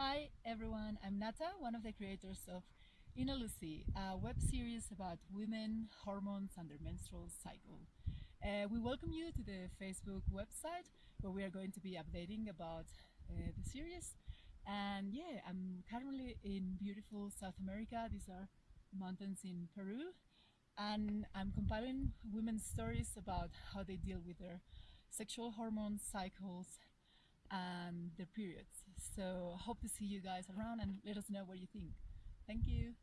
Hi everyone, I'm Nata, one of the creators of Ina Lucy, a web series about women, hormones, and their menstrual cycle. Uh, we welcome you to the Facebook website where we are going to be updating about uh, the series. And yeah, I'm currently in beautiful South America. These are mountains in Peru. And I'm compiling women's stories about how they deal with their sexual hormone cycles Um, and their periods. So hope to see you guys around and let us know what you think. Thank you.